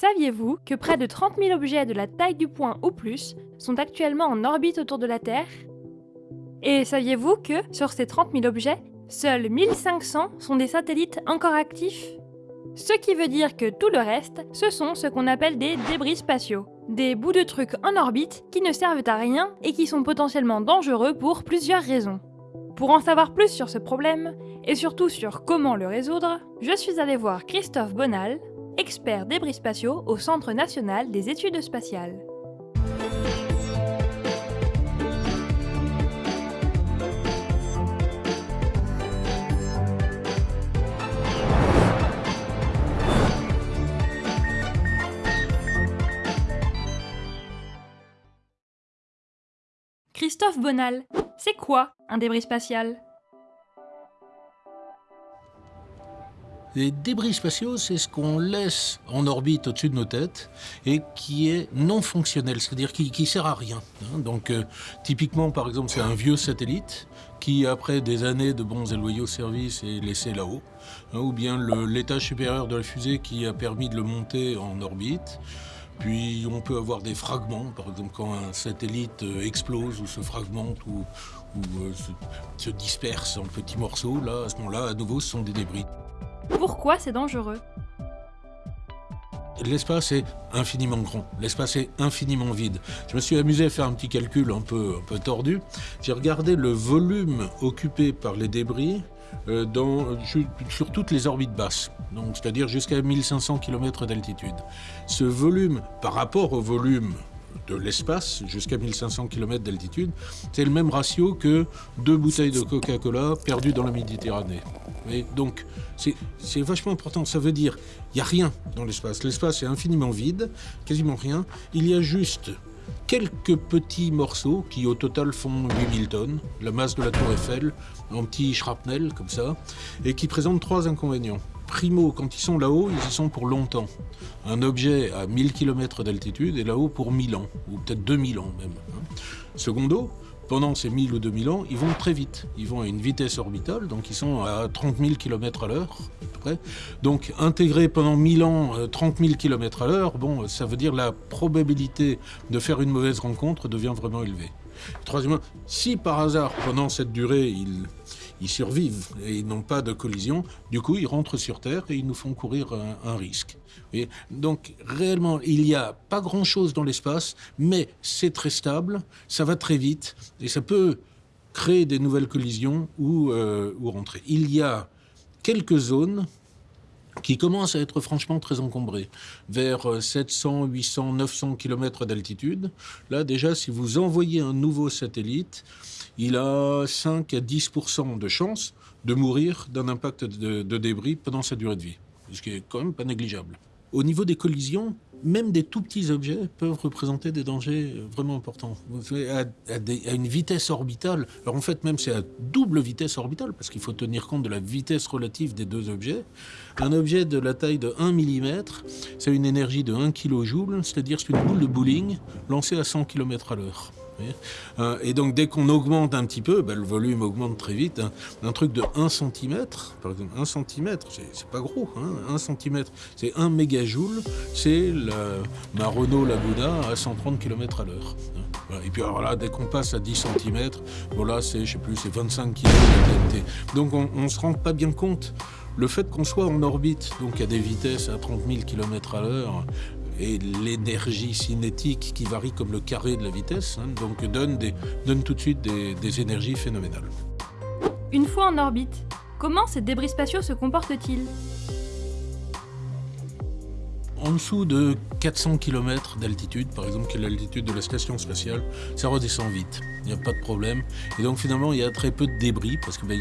Saviez-vous que près de 30 000 objets de la taille du point ou plus sont actuellement en orbite autour de la Terre? Et saviez-vous que, sur ces 30 000 objets, seuls 1500 sont des satellites encore actifs? Ce qui veut dire que tout le reste, ce sont ce qu'on appelle des débris spatiaux. Des bouts de trucs en orbite qui ne servent à rien et qui sont potentiellement dangereux pour plusieurs raisons. Pour en savoir plus sur ce problème, et surtout sur comment le résoudre, je suis allé voir Christophe Bonal, expert débris spatiaux au Centre national des études spatiales. Christophe Bonal, c'est quoi un débris spatial? Les débris spatiaux, c'est ce qu'on laisse en orbite au-dessus de nos têtes et qui est non fonctionnel, c'est-à-dire qui, qui sert à rien. hein. Donc, euh, typiquement, par exemple, c'est un vieux satellite qui, après des années de bons et loyaux services, est laissé là-haut. hein, ou bien l'étage supérieur de la fusée qui a permis de le monter en orbite. Puis on peut avoir des fragments, par exemple quand un satellite euh, explose ou se fragmente ou, ou, euh, se, se disperse en petits morceaux, là, à ce moment-là, à nouveau, ce sont des débris. Pourquoi c'est dangereux L'espace est infiniment grand, l'espace est infiniment vide. Je me suis amusé à faire un petit calcul un peu, tordu. J'ai regardé le volume occupé par les débris euh, dans, sur toutes les orbites basses, c'est-à-dire jusqu'à 1500 km d'altitude. Ce volume, par rapport au volume de l'espace, jusqu'à 1500 km d'altitude, c'est le même ratio que deux bouteilles de Coca-Cola perdues dans la Méditerranée. Et donc, c'est vachement important. Ça veut dire, il n'y a rien dans l'espace. L'espace est infiniment vide, quasiment rien. Il y a juste quelques petits morceaux qui au total font 8000 tonnes, la masse de la tour Eiffel, en petits shrapnel comme ça, et qui présentent trois inconvénients. Primo, quand ils sont là-haut, ils y sont pour longtemps. Un objet à 1000 km d'altitude est là-haut pour 1000 ans, ou peut-être 2000 ans même. hein. Secondo, pendant ces 1000 ou 2000 ans, ils vont très vite. Ils vont à une vitesse orbitale, donc ils sont à 30 000 km à l'heure, à peu près. Donc intégrer pendant 1000 ans euh, 30 000 km à l'heure, bon, ça veut dire la probabilité de faire une mauvaise rencontre devient vraiment élevée. Troisièmement, si par hasard, pendant cette durée, ils, ils survivent et ils n'ont pas de collision, du coup, ils rentrent sur Terre et ils nous font courir un, risque. Voyez Donc, réellement, il n'y a pas grand-chose dans l'espace, mais c'est très stable, ça va très vite et ça peut créer des nouvelles collisions ou, euh, ou rentrer. Il y a quelques zones qui commencent à être franchement très encombrées, vers euh, 700, 800, 900 km d'altitude. Là, déjà, si vous envoyez un nouveau satellite, il a 5 à 10% de chances de mourir d'un impact de débris pendant sa durée de vie, ce qui est quand même pas négligeable. Au niveau des collisions, même des tout petits objets peuvent représenter des dangers euh, vraiment importants. À, à une vitesse orbitale, alors en fait même c'est à double vitesse orbitale, parce qu'il faut tenir compte de la vitesse relative des deux objets. Un objet de la taille de 1 mm, c'est une énergie de 1 kJ, c'est-à-dire c'est une boule de bowling lancée à 100 km à l'heure. Euh, Et donc dès qu'on augmente un petit peu, ben, le volume augmente très vite. Un, un truc de 1 cm, par exemple 1 cm, c'est pas gros, hein, 1 cm, c'est 1 mégajoule, c'est ma Renault Laguna à 130 km à l'heure. hein. Voilà. Et puis alors là, dès qu'on passe à 10 cm, bon là c'est, je sais plus, c'est 25 kg de. Donc on, on se rend pas bien compte. Le fait qu'on soit en orbite, donc à des vitesses à 30 000 km à l'heure, et l'énergie cinétique qui varie comme le carré de la vitesse, hein, donc donne, des, donne tout de suite des, des énergies phénoménales. Une fois en orbite, comment ces débris spatiaux se comportent-ils? En dessous de 400 km d'altitude, par exemple, qui est l'altitude de la station spatiale, ça redescend vite. Il n'y a pas de problème. Et donc finalement, il y a très peu de débris parce que ben,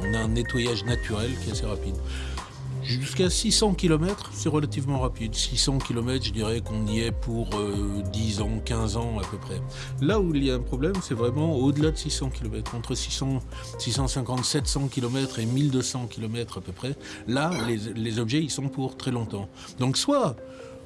on a un nettoyage naturel qui est assez rapide. Jusqu'à 600 km, c'est relativement rapide. 600 km, je dirais qu'on y est pour euh, 10 ans, 15 ans à peu près. Là où il y a un problème, c'est vraiment au-delà de 600 km, entre 600, 650, 700 km et 1200 km à peu près. Là, les, les objets, ils sont pour très longtemps. Donc soit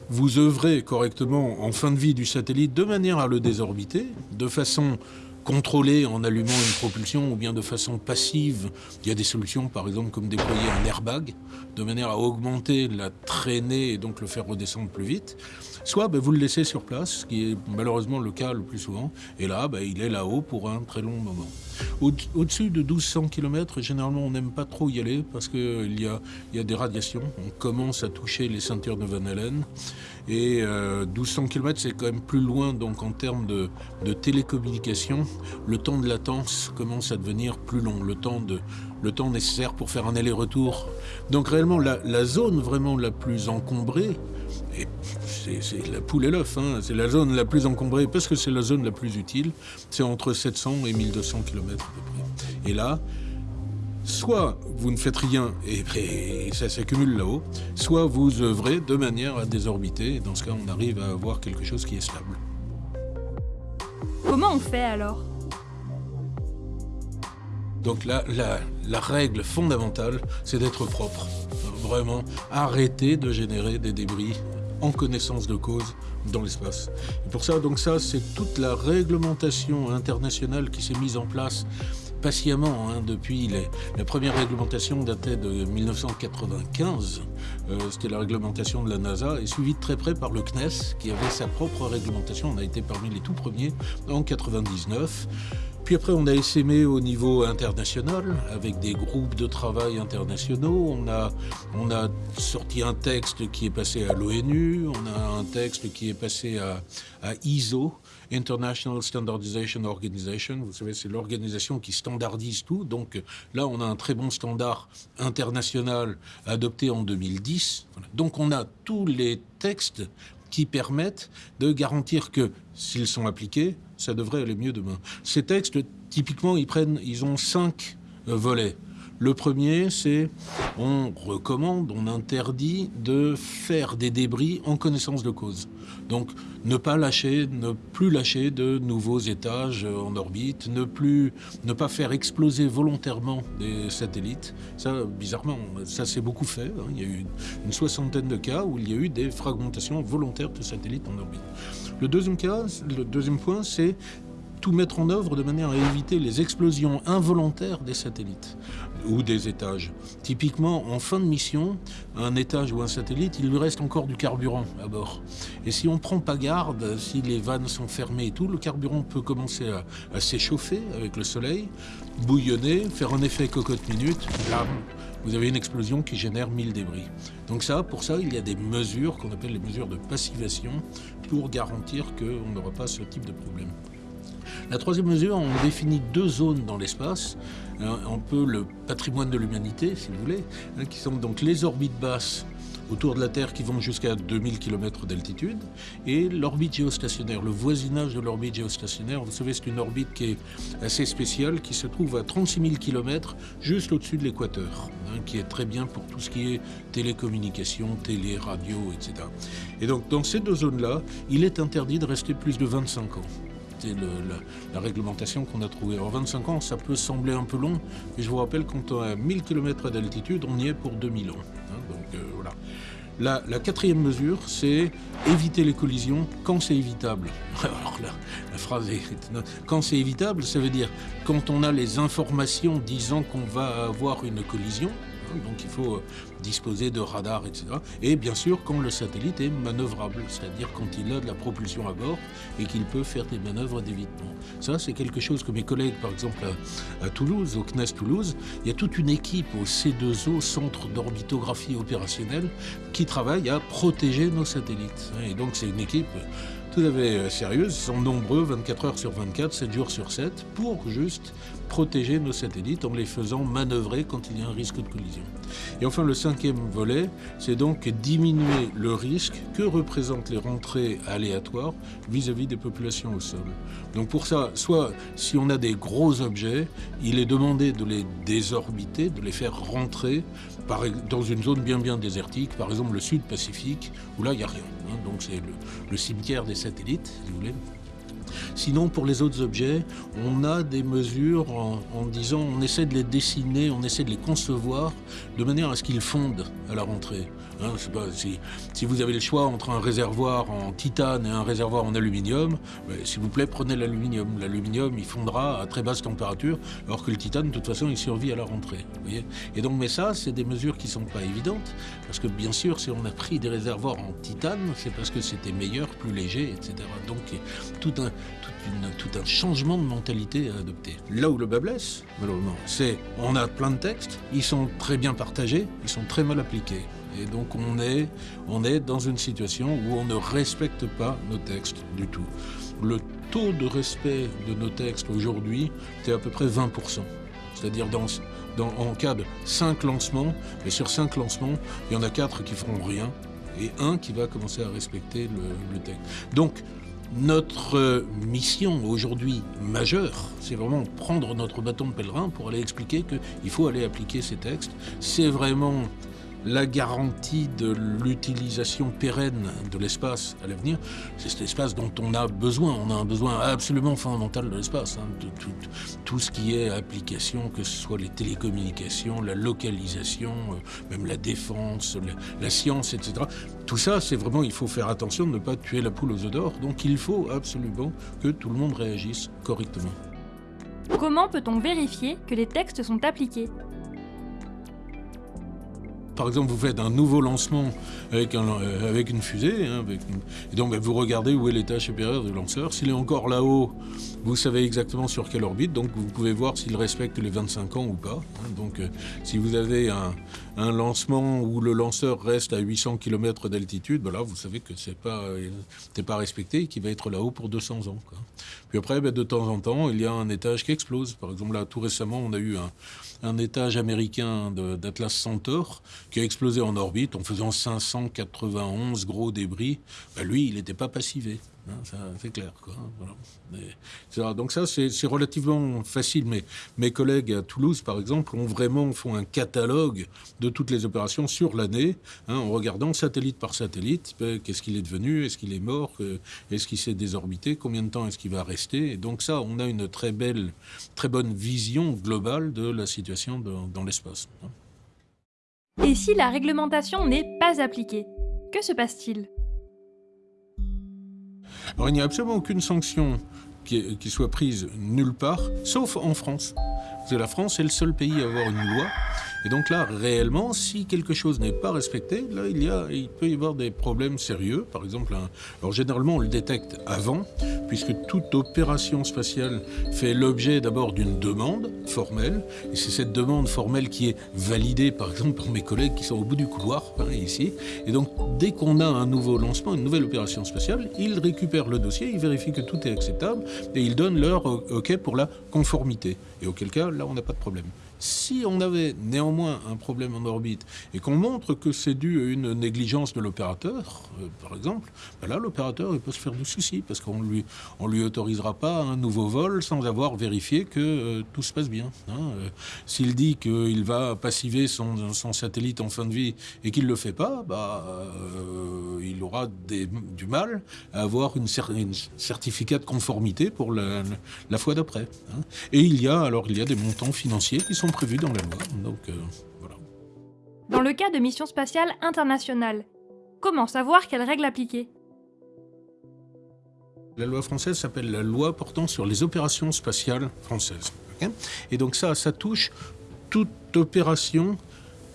vous œuvrez correctement en fin de vie du satellite de manière à le désorbiter, de façon contrôler en allumant une propulsion ou bien de façon passive. Il y a des solutions, par exemple, comme déployer un airbag, de manière à augmenter la traînée et donc le faire redescendre plus vite. Soit ben, vous le laissez sur place, ce qui est malheureusement le cas le plus souvent, et là, ben, il est là-haut pour un très long moment. Au-dessus de 1200 km, généralement, on n'aime pas trop y aller parce qu'il y a, des radiations. On commence à toucher les ceintures de Van Allen. Et 1200 euh, km, c'est quand même plus loin, donc en termes de, télécommunication, le temps de latence commence à devenir plus long, le temps, de, le temps nécessaire pour faire un aller-retour. Donc réellement, la, zone vraiment la plus encombrée, c'est la poule et l'œuf, hein, c'est la zone la plus encombrée parce que c'est la zone la plus utile, c'est entre 700 et 1200 km à peu près. Et là, soit vous ne faites rien et, ça s'accumule là-haut, soit vous œuvrez de manière à désorbiter. Et dans ce cas, on arrive à avoir quelque chose qui est stable. Comment on fait alors? Donc la, la, règle fondamentale, c'est d'être propre. Vraiment, arrêter de générer des débris en connaissance de cause dans l'espace. pour ça, donc ça, c'est toute la réglementation internationale qui s'est mise en place patiemment hein, depuis les, la première réglementation datait de 1995. Euh, c'était la réglementation de la NASA et suivie de très près par le CNES qui avait sa propre réglementation. On a été parmi les tout premiers en 99. Puis après, on a essaimé au niveau international avec des groupes de travail internationaux. On a, sorti un texte qui est passé à l'ONU. On a un texte qui est passé à, à ISO, International Standardization Organization. Vous savez, c'est l'organisation qui standardise tout. Donc là, on a un très bon standard international adopté en 2010. Donc on a tous les textes qui permettent de garantir que s'ils sont appliqués, ça devrait aller mieux demain. Ces textes, typiquement, ils prennent, ils ont cinq euh, volets. Le premier, c'est on recommande, on interdit de faire des débris en connaissance de cause. Donc ne pas lâcher, ne plus lâcher de nouveaux étages en orbite, ne plus ne pas faire exploser volontairement des satellites. Ça, bizarrement, ça s'est beaucoup fait. Hein. Il y a eu une soixantaine de cas où il y a eu des fragmentations volontaires de satellites en orbite. Le deuxième cas, le deuxième point, c'est tout mettre en œuvre de manière à éviter les explosions involontaires des satellites ou des étages. Typiquement, en fin de mission, un étage ou un satellite, il lui reste encore du carburant à bord. Et si on ne prend pas garde, si les vannes sont fermées et tout, le carburant peut commencer à, s'échauffer avec le soleil, bouillonner, faire un effet cocotte minute, blam, vous avez une explosion qui génère 1000 débris. Donc ça, pour ça, il y a des mesures qu'on appelle les mesures de passivation pour garantir qu'on n'aura pas ce type de problème. La troisième mesure, on définit deux zones dans l'espace, un peu le patrimoine de l'humanité, si vous voulez, hein, qui sont donc les orbites basses autour de la Terre qui vont jusqu'à 2000 km d'altitude, et l'orbite géostationnaire, le voisinage de l'orbite géostationnaire. Vous savez, c'est une orbite qui est assez spéciale, qui se trouve à 36 000 km juste au-dessus de l'équateur, hein, qui est très bien pour tout ce qui est télécommunication, télé, radio, etc. Et donc, dans ces deux zones-là, il est interdit de rester plus de 25 ans c'était la, réglementation qu'on a trouvée. En 25 ans, ça peut sembler un peu long, mais je vous rappelle, est à 1000 km d'altitude, on y est pour 2000 ans. Hein, donc euh, voilà. La, quatrième mesure, c'est éviter les collisions quand c'est évitable. Alors la phrase est... Quand c'est évitable, ça veut dire quand on a les informations disant qu'on va avoir une collision, donc il faut euh, disposer de radars, etc. Et bien sûr quand le satellite est manœuvrable, c'est-à-dire quand il a de la propulsion à bord et qu'il peut faire des manœuvres d'évitement. Ça, c'est quelque chose que mes collègues, par exemple à, Toulouse, au CNES Toulouse, il y a toute une équipe au C2O, Centre d'orbitographie opérationnelle, qui travaille à protéger nos satellites. Et donc c'est une équipe tout à fait euh, sérieuses, ils sont nombreux, 24 heures sur 24, 7 jours sur 7, pour juste protéger nos satellites en les faisant manœuvrer quand il y a un risque de collision. Et enfin, le cinquième volet, c'est donc diminuer le risque que représentent les rentrées aléatoires vis-à-vis des populations au sol. Donc pour ça, soit si on a des gros objets, il est demandé de les désorbiter, de les faire rentrer dans une zone bien bien désertique, par exemple le sud Pacifique, où là il n'y a rien. Hein. donc c'est le, le cimetière des satellites, si vous voulez. Sinon, pour les autres objets, on a des mesures en, disant, on essaie de les dessiner, on essaie de les concevoir de manière à ce qu'ils fondent à la rentrée. Hein, si, vous avez le choix entre un réservoir en titane et un réservoir en aluminium, ben, s'il vous plaît, prenez l'aluminium. L'aluminium, il fondra à très basse température, alors que le titane, de toute façon, il survit à la rentrée. Voyez et donc, mais ça, c'est des mesures qui ne sont pas évidentes, parce que bien sûr, si on a pris des réservoirs en titane, c'est parce que c'était meilleur, plus léger, etc. Donc, tout un, tout, tout un changement de mentalité à adopter. Là où le bas blesse, malheureusement, c'est on a plein de textes, ils sont très bien partagés, ils sont très mal appliqués. Et donc on est, on est dans une situation où on ne respecte pas nos textes du tout. Le taux de respect de nos textes aujourd'hui, c'est à peu près 20%. C'est-à-dire dans, en cas de 5 lancements, et sur 5 lancements, il y en a 4 qui feront rien, et un qui va commencer à respecter le, le texte. Donc, notre mission aujourd'hui majeure, c'est vraiment prendre notre bâton de pèlerin pour aller expliquer qu'il faut aller appliquer ces textes. C'est vraiment la garantie de l'utilisation pérenne de l'espace à l'avenir, c'est cet espace dont on a besoin. On a un besoin absolument fondamental de l'espace, hein, de tout, tout, ce qui est application, que ce soit les télécommunications, la localisation, euh, même la défense, la, la science, etc. Tout ça, c'est vraiment, il faut faire attention de ne pas tuer la poule aux œufs d'or. Donc il faut absolument que tout le monde réagisse correctement. Comment peut-on vérifier que les textes sont appliqués? Par exemple, vous faites un nouveau lancement avec, euh, une fusée, hein, donc ben, vous regardez où est l'étage supérieur du lanceur. S'il est encore là-haut, vous savez exactement sur quelle orbite, donc vous pouvez voir s'il respecte les 25 ans ou pas. Hein. Donc euh, si vous avez un, lancement où le lanceur reste à 800 km d'altitude, ben vous savez que c'est pas, euh, pas respecté et qu'il va être là-haut pour 200 ans. Puis après, ben, de temps en temps, il y a un étage qui explose. Par exemple, là, tout récemment, on a eu un, un étage américain d'Atlas Centaure qui a explosé en orbite en faisant 591 gros débris. Ben lui, il n'était pas passivé. Hein, c'est clair. Voilà. donc ça, c'est relativement facile. Mais mes collègues à Toulouse, par exemple, ont vraiment font un catalogue de toutes les opérations sur l'année, hein, en regardant satellite par satellite, ben, qu'est-ce qu'il est devenu, est-ce qu'il est mort, est-ce qu'il s'est désorbité, combien de temps est-ce qu'il va rester. Donc ça, on a une très belle, très bonne vision globale de la situation dans l'espace. Et si la réglementation n'est pas appliquée, que se passe-t-il? Alors il n'y a absolument aucune sanction qui, soit prise nulle part, sauf en France. Parce la France est le seul pays à avoir une loi et donc là, réellement, si quelque chose n'est pas respecté, là, il, y a, il peut y avoir des problèmes sérieux. Par exemple, alors généralement, on le détecte avant, puisque toute opération spatiale fait l'objet d'abord d'une demande formelle. Et c'est cette demande formelle qui est validée, par exemple, par mes collègues qui sont au bout du couloir, ici. Et donc, dès qu'on a un nouveau lancement, une nouvelle opération spatiale, ils récupèrent le dossier, ils vérifient que tout est acceptable, et ils donnent leur OK pour la conformité. Et auquel cas, là, on n'a pas de problème. Si on avait néanmoins un problème en orbite et qu'on montre que c'est dû à une négligence de l'opérateur, euh, par exemple, ben là l'opérateur peut se faire du souci parce qu'on lui on lui autorisera pas un nouveau vol sans avoir vérifié que euh, tout se passe bien. Hein. Euh, S'il dit qu'il va passiver son, satellite en fin de vie et qu'il le fait pas, bah, il aura du mal à avoir une, cer une, certificat de conformité pour la, la fois d'après. Hein. Et il y a alors il y a des montants financiers qui sont prévus dans la loi. Donc, euh, voilà. Dans le cas de missions spatiales internationales, comment savoir quelles règles appliquer? La loi française s'appelle la loi portant sur les opérations spatiales françaises. Okay Et donc ça, ça touche toute opération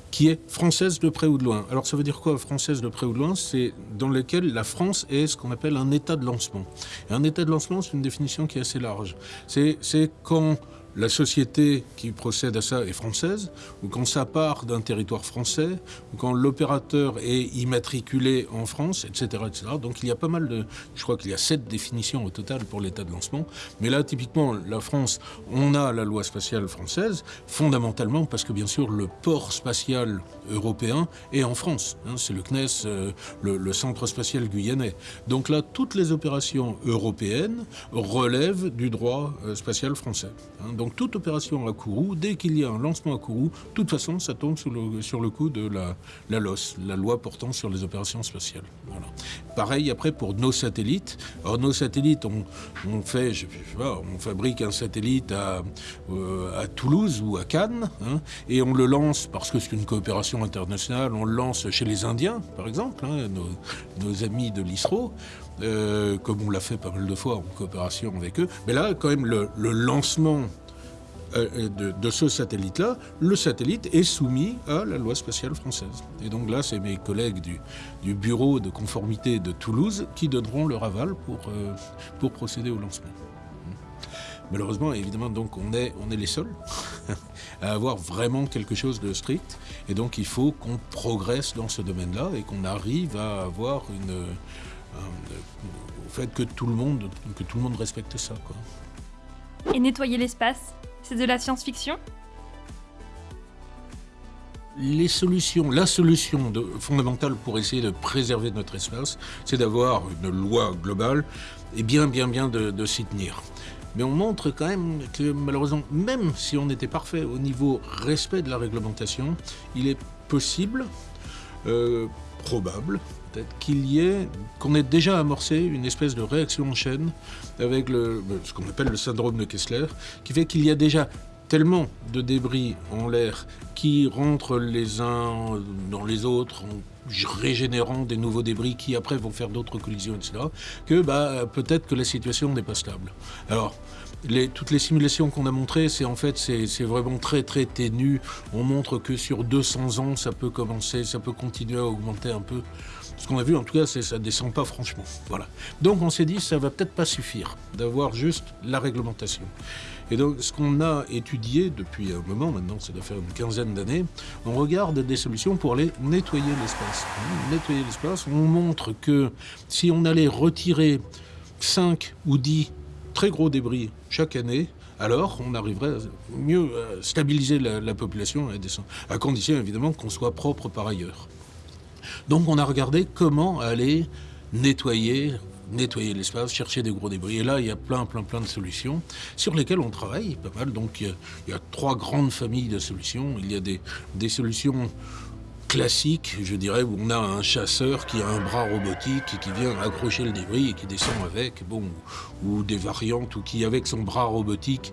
qui est française de près ou de loin. Alors ça veut dire quoi, française de près ou de loin? C'est dans lequel la France est ce qu'on appelle un état de lancement. Et un état de lancement, c'est une définition qui est assez large. C'est quand la société qui procède à ça est française, ou quand ça part d'un territoire français, ou quand l'opérateur est immatriculé en France, etc., etc. Donc il y a pas mal de... Je crois qu'il y a sept définitions au total pour l'état de lancement. Mais là, typiquement, la France, on a la loi spatiale française, fondamentalement parce que, bien sûr, le port spatial européen est en France. Hein, C'est le CNES, euh, le, centre spatial guyanais. Donc là, toutes les opérations européennes relèvent du droit euh, spatial français. Hein, Donc toute opération à Kourou, dès qu'il y a un lancement à Kourou, de toute façon, ça tombe sur le, sur le coup de la, la LOS, la loi portant sur les opérations spatiales. Pareil après pour nos satellites. Alors nos satellites, on, fait, on fabrique un satellite à, euh, à Toulouse ou à Cannes, hein, et on le lance parce que c'est une coopération internationale. On le lance chez les Indiens, par exemple, hein, nos, amis de l'ISRO. Euh, comme on l'a fait pas mal de fois en coopération avec eux. Mais là, quand même, le, lancement de, de, ce satellite-là, le satellite est soumis à la loi spatiale française. Et donc là, c'est mes collègues du, bureau de conformité de Toulouse qui donneront leur aval pour, euh, pour procéder au lancement. Malheureusement, évidemment, donc on est, on est les seuls à avoir vraiment quelque chose de strict. Et donc il faut qu'on progresse dans ce domaine-là et qu'on arrive à avoir une au fait que tout le monde, que tout le monde respecte ça. Et nettoyer l'espace, c'est de la science-fiction les solutions, la solution fondamentale pour essayer de préserver notre espace, c'est d'avoir une loi globale et bien, bien, bien de, de s'y tenir. Mais on montre quand même que malheureusement, même si on était parfait au niveau respect de la réglementation, il est possible, euh, probable, peut-être qu'il y ait, qu'on ait déjà amorcé une espèce de réaction en chaîne avec le, ce qu'on appelle le syndrome de Kessler, qui fait qu'il y a déjà tellement de débris en l'air qui rentrent les uns dans les autres en régénérant des nouveaux débris qui après vont faire d'autres collisions, etc., que bah, peut-être que la situation n'est pas stable. Alors, les, toutes les simulations qu'on a montrées, c'est en fait c'est vraiment très très ténu. On montre que sur 200 ans, ça peut commencer, ça peut continuer à augmenter un peu. Ce qu'on a vu, en tout cas, c'est ça descend pas franchement. Voilà. Donc on s'est dit, ça va peut-être pas suffire d'avoir juste la réglementation. Et donc ce qu'on a étudié depuis un moment, maintenant ça doit faire une quinzaine d'années, on regarde des solutions pour aller nettoyer l'espace. Nettoyer l'espace, on montre que si on allait retirer 5 ou 10 très gros débris chaque année, alors on arriverait à mieux à stabiliser la, la population, à condition évidemment qu'on soit propre par ailleurs. Donc on a regardé comment aller nettoyer, nettoyer l'espace, chercher des gros débris. Et là, il y a plein, plein, plein de solutions sur lesquelles on travaille pas mal. Donc il y a, il y a trois grandes familles de solutions. Il y a des, des solutions classique, je dirais, où on a un chasseur qui a un bras robotique et qui vient accrocher le débris et qui descend avec, bon, ou des variantes, ou qui, avec son bras robotique,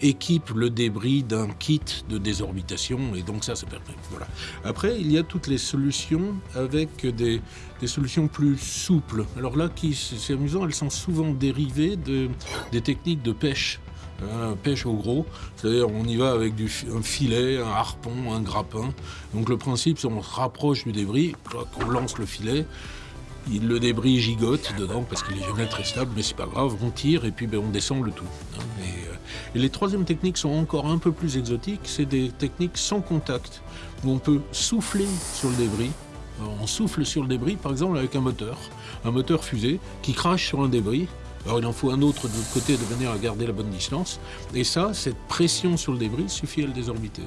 équipe le débris d'un kit de désorbitation, et donc ça, ça permet. Voilà. Après, il y a toutes les solutions avec des, des solutions plus souples. Alors là, c'est amusant, elles sont souvent dérivées de, des techniques de pêche. Hein, pêche au gros, c'est-à-dire on y va avec un filet, un harpon, un grappin. Donc le principe, c'est on se rapproche du débris, on lance le filet, il, le débris gigote dedans parce qu'il est jamais très stable, mais c'est pas grave, on tire et puis ben, on descend le tout. Hein, et, euh, et les troisièmes techniques sont encore un peu plus exotiques, c'est des techniques sans contact, où on peut souffler sur le débris, on souffle sur le débris, par exemple avec un moteur, un moteur fusée qui crache sur un débris, alors il en faut un autre de l'autre côté de manière à garder la bonne distance. Et ça, cette pression sur le débris suffit à le désorbiter.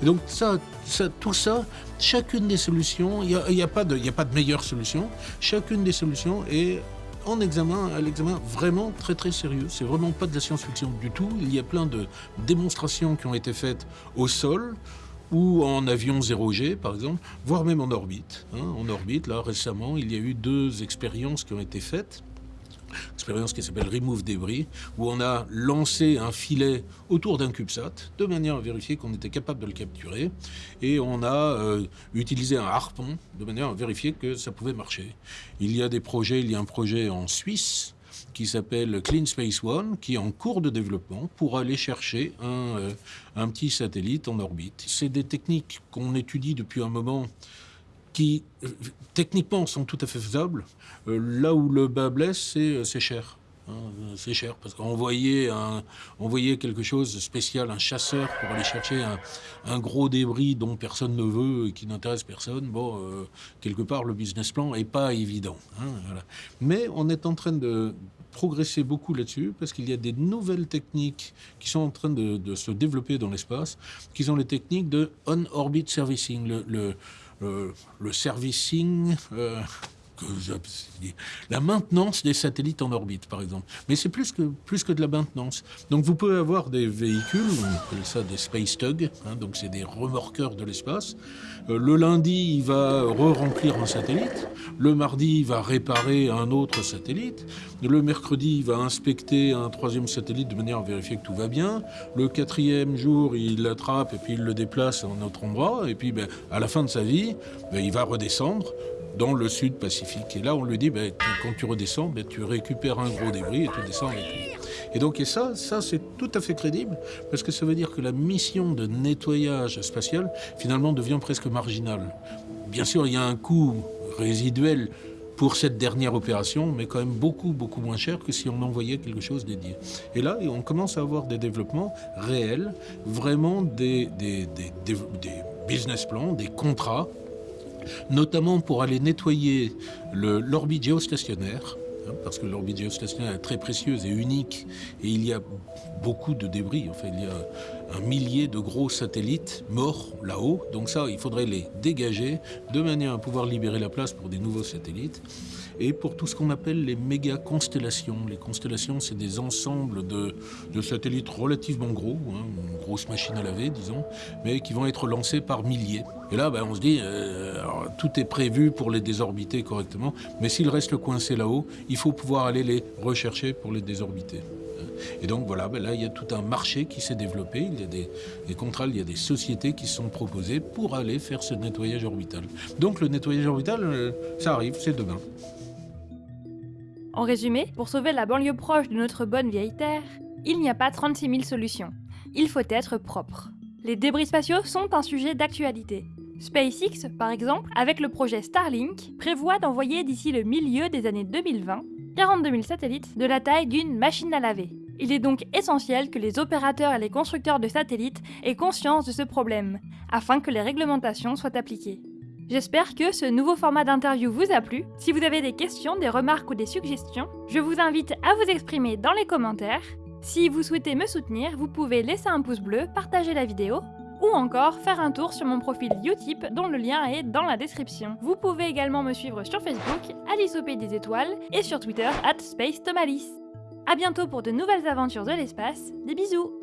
Et donc ça, ça tout ça, chacune des solutions, il n'y a, y a, pas de, a pas de meilleure solution. Chacune des solutions est en examen, à l'examen vraiment très très sérieux. C'est vraiment pas de la science-fiction du tout. Il y a plein de démonstrations qui ont été faites au sol, ou en avion 0G, par exemple, voire même en orbite. Hein. En orbite, là, récemment, il y a eu deux expériences qui ont été faites expérience qui s'appelle Remove Débris, où on a lancé un filet autour d'un CubeSat, de manière à vérifier qu'on était capable de le capturer, et on a euh, utilisé un harpon, de manière à vérifier que ça pouvait marcher. Il y a des projets, il y a un projet en Suisse, qui s'appelle Clean Space One, qui est en cours de développement pour aller chercher un, euh, un petit satellite en orbite. C'est des techniques qu'on étudie depuis un moment qui euh, techniquement sont tout à fait faisables. Euh, là où le bas blesse, c'est euh, cher. Hein, c'est cher parce voyait quelque chose de spécial, un chasseur pour aller chercher un, gros débris dont personne ne veut et qui n'intéresse personne. Bon, euh, quelque part, le business plan est pas évident. Hein. Mais on est en train de progresser beaucoup là-dessus parce qu'il y a des nouvelles techniques qui sont en train de, se développer dans l'espace, qui sont les techniques de on-orbit servicing, le, le, le servicing. La maintenance des satellites en orbite, par exemple. Mais c'est plus que, plus que de la maintenance. Donc vous pouvez avoir des véhicules, on appelle ça des space tugs, hein, donc c'est des remorqueurs de l'espace. Euh, le lundi, il va re-remplir un satellite. Le mardi, il va réparer un autre satellite. Le mercredi, il va inspecter un troisième satellite de manière à vérifier que tout va bien. Le quatrième jour, il l'attrape et puis il le déplace à un autre endroit. Et puis, ben, à la fin de sa vie, ben, il va redescendre dans le sud Pacifique. Et là, on lui dit, ben, quand tu redescends, ben, tu récupères un gros débris et tu descends avec lui. Et donc, ça, c'est tout à fait crédible, parce que ça veut dire que la mission de nettoyage spatial, finalement, devient presque marginale. Bien sûr, il y a un coût résiduel pour cette dernière opération, mais quand même beaucoup, beaucoup moins cher que si on envoyait quelque chose dédié. Et là, on commence à avoir des développements réels, vraiment des business plans, des contrats notamment pour aller nettoyer l'orbite géostationnaire, hein, parce que l'orbite géostationnaire est très précieuse et unique, et il y a beaucoup de débris. Enfin, il y a un millier de gros satellites morts là-haut. Donc ça, il faudrait les dégager de manière à pouvoir libérer la place pour des nouveaux satellites et pour tout ce qu'on appelle les méga-constellations. Les constellations, c'est des ensembles de, satellites relativement gros, hein, une grosse machine à laver, disons, mais qui vont être lancés par milliers. Et là, ben, on se dit, euh, tout est prévu pour les désorbiter correctement, mais s'ils restent coincés là-haut, il faut pouvoir aller les rechercher pour les désorbiter. Et donc voilà, ben là il y a tout un marché qui s'est développé, il y a des, des, contrats, il y a des sociétés qui sont proposées pour aller faire ce nettoyage orbital. Donc le nettoyage orbital, euh, ça arrive, c'est demain. En résumé, pour sauver la banlieue proche de notre bonne vieille Terre, il n'y a pas 36 000 solutions. Il faut être propre. Les débris spatiaux sont un sujet d'actualité. SpaceX, par exemple, avec le projet Starlink, prévoit d'envoyer d'ici le milieu des années 2020 42 000 satellites de la taille d'une machine à laver. Il est donc essentiel que les opérateurs et les constructeurs de satellites aient conscience de ce problème, afin que les réglementations soient appliquées. J'espère que ce nouveau format d'interview vous a plu. Si vous avez des questions, des remarques ou des suggestions, je vous invite à vous exprimer dans les commentaires. Si vous souhaitez me soutenir, vous pouvez laisser un pouce bleu, partager la vidéo ou encore faire un tour sur mon profil Utip dont le lien est dans la description. Vous pouvez également me suivre sur Facebook, Alice au Pays des Étoiles, et sur Twitter, at Space A bientôt pour de nouvelles aventures de l'espace, des bisous